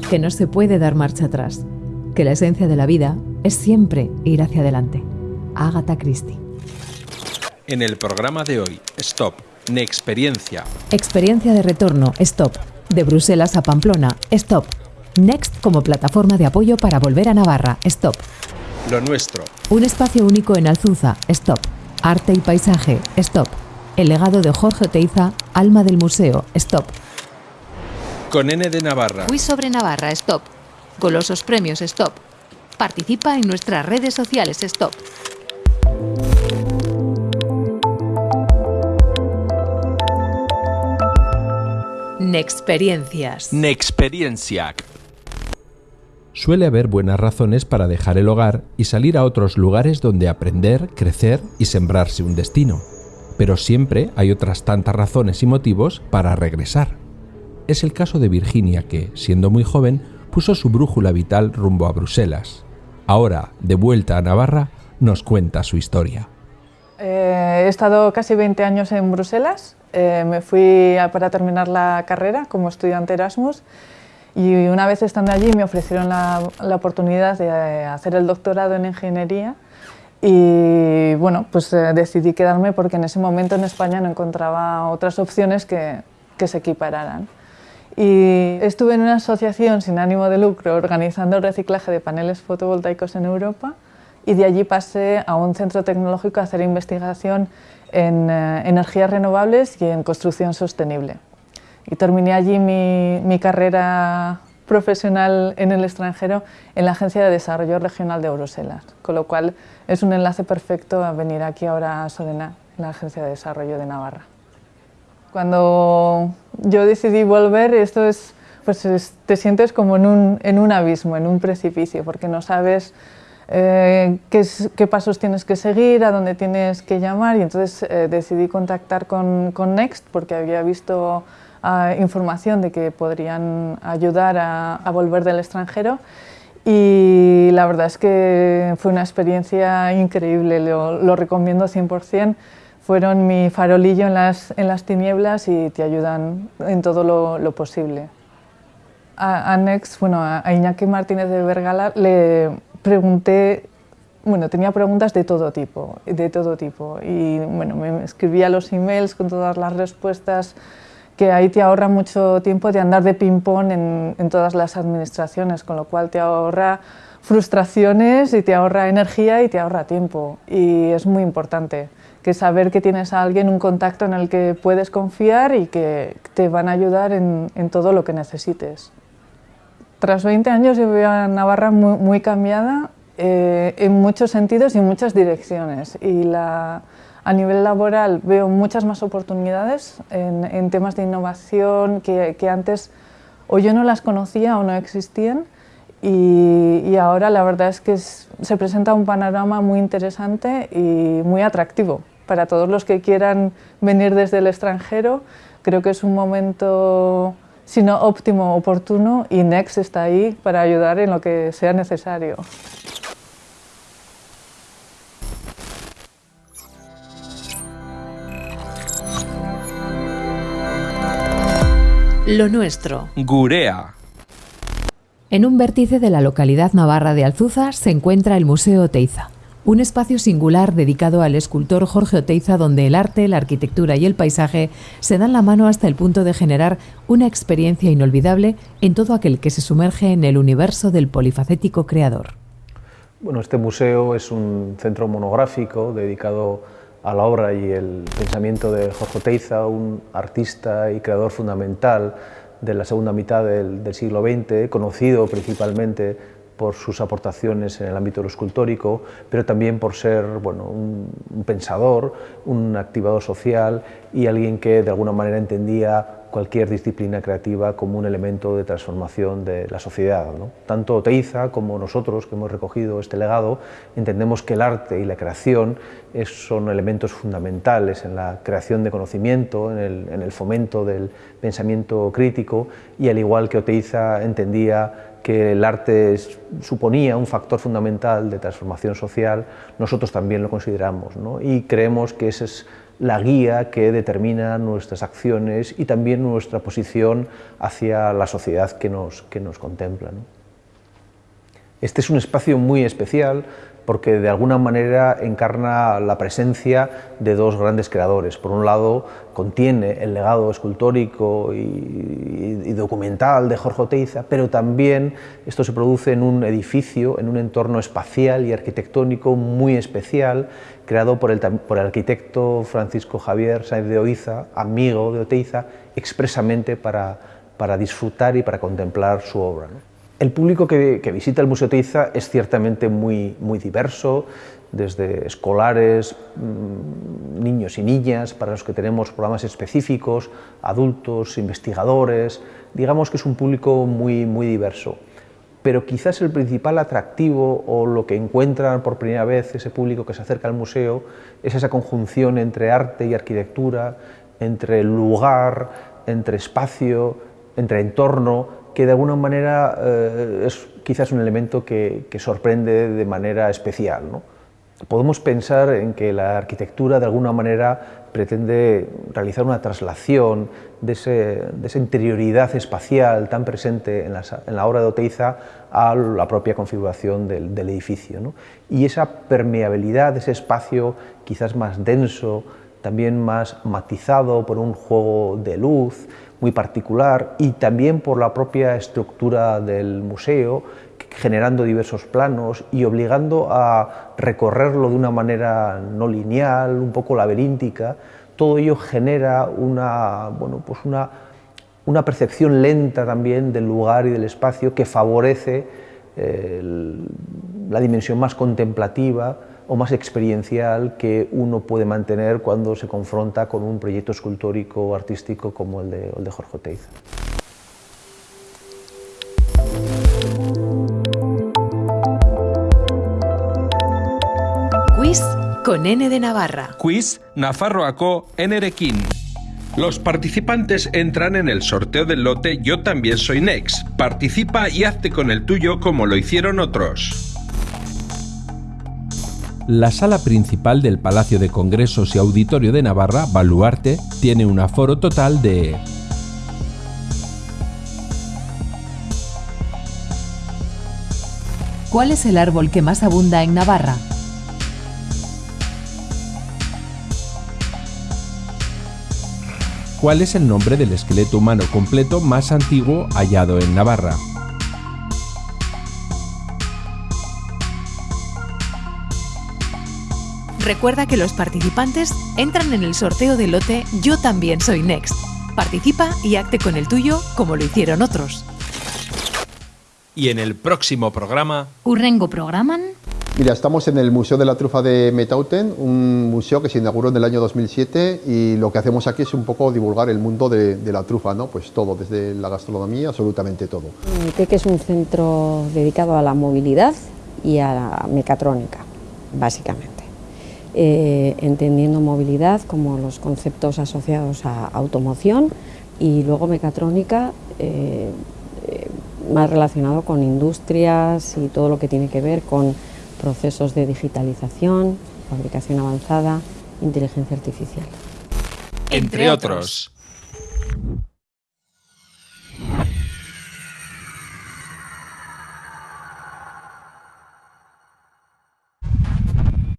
que no se puede dar marcha atrás, que la esencia de la vida es siempre ir hacia adelante. Agatha Christie. En el programa de hoy, Stop, Nexperiencia. Experiencia de retorno, Stop. De Bruselas a Pamplona, Stop. Next como plataforma de apoyo para volver a Navarra, Stop. Lo nuestro. Un espacio único en Alzuza, Stop. Arte y paisaje, Stop. El legado de Jorge Oteiza, alma del museo, Stop. Con N de Navarra. Fui sobre Navarra, Stop. Golosos premios, Stop. Participa en nuestras redes sociales, Stop. Nexperiencias. Nexperienciac. Suele haber buenas razones para dejar el hogar y salir a otros lugares donde aprender, crecer y sembrarse un destino. Pero siempre hay otras tantas razones y motivos para regresar. Es el caso de Virginia que, siendo muy joven, puso su brújula vital rumbo a Bruselas. Ahora, de vuelta a Navarra, nos cuenta su historia. Eh, he estado casi 20 años en Bruselas. Eh, me fui para terminar la carrera como estudiante Erasmus y una vez estando allí me ofrecieron la, oportunidad de eh, hacer el doctorado en ingeniería y bueno, pues decidí quedarme porque en ese momento en España no encontraba otras opciones que, que se equipararan. Y estuve en una asociación sin ánimo de lucro organizando el reciclaje de paneles fotovoltaicos en Europa y de allí pasé a un centro tecnológico a hacer investigación en eh, energías renovables y en construcción sostenible. Y terminé allí mi, mi carrera profesional en el extranjero en la Agencia de Desarrollo Regional de Bruselas, con lo cual es un enlace perfecto a venir aquí ahora a Sodena, en la Agencia de Desarrollo de Navarra. Cuando yo decidí volver, esto es, pues es- te sientes como en un, en un abismo, en un precipicio, porque no sabes eh, qué, qué pasos tienes que seguir, a dónde tienes que llamar, y entonces eh, decidí contactar con, con Next, porque había visto ah, información de que podrían ayudar a, a volver del extranjero. Y la verdad es que fue una experiencia increíble, lo, lo recomiendo 100%. Fueron mi farolillo en las, en las tinieblas y te ayudan en todo lo, lo posible. A, a Next, bueno, a Iñaki Martínez de Vergala le pregunté, bueno, tenía preguntas de todo tipo, de todo tipo. Y bueno, me escribía los emails con todas las respuestas, que ahí te ahorra mucho tiempo de andar de ping-pong en, en todas las administraciones, con lo cual te ahorra frustraciones y te ahorra energía y te ahorra tiempo. Y es muy importante que saber que tienes a alguien, un contacto en el que puedes confiar y que te van a ayudar en, en todo lo que necesites. Tras 20 años yo veo a Navarra muy, muy cambiada eh, en muchos sentidos y en muchas direcciones. Y la, a nivel laboral veo muchas más oportunidades en, en temas de innovación que, que antes o yo no las conocía o no existían. Y, y ahora la verdad es que es- se presenta un panorama muy interesante y muy atractivo para todos los que quieran venir desde el extranjero. Creo que es un momento, si no óptimo, oportuno y Next está ahí para ayudar en lo que sea necesario. Lo nuestro. Gurea. En un vértice de la localidad navarra de Alzuza se encuentra el Museo Oteiza, un espacio singular dedicado al escultor Jorge Oteiza donde el arte, la arquitectura y el paisaje se dan la mano hasta el punto de generar una experiencia inolvidable en todo aquel que se sumerge en el universo del polifacético creador. Bueno, este museo es un centro monográfico dedicado a la obra y el pensamiento de Jorge Oteiza, un artista y creador fundamental de la segunda mitad del, del siglo XX, conocido principalmente por sus aportaciones en el ámbito de escultórico, pero también por ser bueno, un, pensador, un activador social y alguien que de alguna manera entendía cualquier disciplina creativa como un elemento de transformación de la sociedad. Tanto Oteiza como nosotros que hemos recogido este legado entendemos que el arte y la creación son elementos fundamentales en la creación de conocimiento, en el, en el fomento del pensamiento crítico y al igual que Oteiza entendía que el arte suponía un factor fundamental de transformación social, nosotros también lo consideramos y creemos que esa es la guía que determina nuestras acciones y también nuestra posición hacia la sociedad que nos, que nos contempla. Este es un espacio muy especial porque de alguna manera encarna la presencia de dos grandes creadores. Por un lado, contiene el legado escultórico y, documental de Jorge Oteiza, pero también esto se produce en un edificio, en un entorno espacial y arquitectónico muy especial, creado por el, arquitecto Francisco Javier Sainz de Oiza, amigo de Oteiza, expresamente para disfrutar y para contemplar su obra. El público que, visita el Museo Teiza es ciertamente muy, muy diverso, desde escolares, mm, niños y niñas, para los que tenemos programas específicos, adultos, investigadores, digamos que es un público muy, muy diverso. Pero quizás el principal atractivo o lo que encuentran por primera vez ese público que se acerca al museo es esa conjunción entre arte y arquitectura, entre lugar, entre espacio, entre entorno, que de alguna manera eh, es quizás un elemento que, sorprende de manera especial. Podemos pensar en que la arquitectura de alguna manera pretende realizar una traslación de, esa interioridad espacial tan presente en la, obra de Oteiza a la propia configuración del, edificio. Y esa permeabilidad ese espacio quizás más denso, también más matizado por un juego de luz, muy particular y también por la propia estructura del museo, generando diversos planos y obligando a recorrerlo de una manera no lineal, un poco laberíntica, todo ello genera una, bueno, pues una, una percepción lenta también del lugar y del espacio que favorece eh, la dimensión más contemplativa, o más experiencial que uno puede mantener cuando se confronta con un proyecto escultórico o artístico como el de, el de Jorge Oteiza. Quiz con N de Navarra. Quiz Nafarroaco Nerekin. Los participantes entran en el sorteo del lote Yo también soy Next. Participa y hazte con el tuyo como lo hicieron otros. La sala principal del Palacio de Congresos y Auditorio de Navarra, Baluarte, tiene un aforo total de ¿Cuál es el árbol que más abunda en Navarra? ¿Cuál es el nombre del esqueleto humano completo más antiguo hallado en Navarra? Recuerda que los participantes entran en el sorteo del lote Yo también soy Next. Participa y acte con el tuyo como lo hicieron otros. Y en el próximo programa... ¿Urrengo programan? Mira, estamos en el Museo de la Trufa de Metauten, un museo que se inauguró en el año 2007 y lo que hacemos aquí es un poco divulgar el mundo de, la trufa, ¿no? Pues todo, desde la gastronomía, absolutamente todo. que es un centro dedicado a la movilidad y a la mecatrónica, básicamente. Eh, entendiendo movilidad como los conceptos asociados a automoción y luego mecatrónica eh, eh, más relacionado con industrias y todo lo que tiene que ver con procesos de digitalización, fabricación avanzada, inteligencia artificial. Entre otros.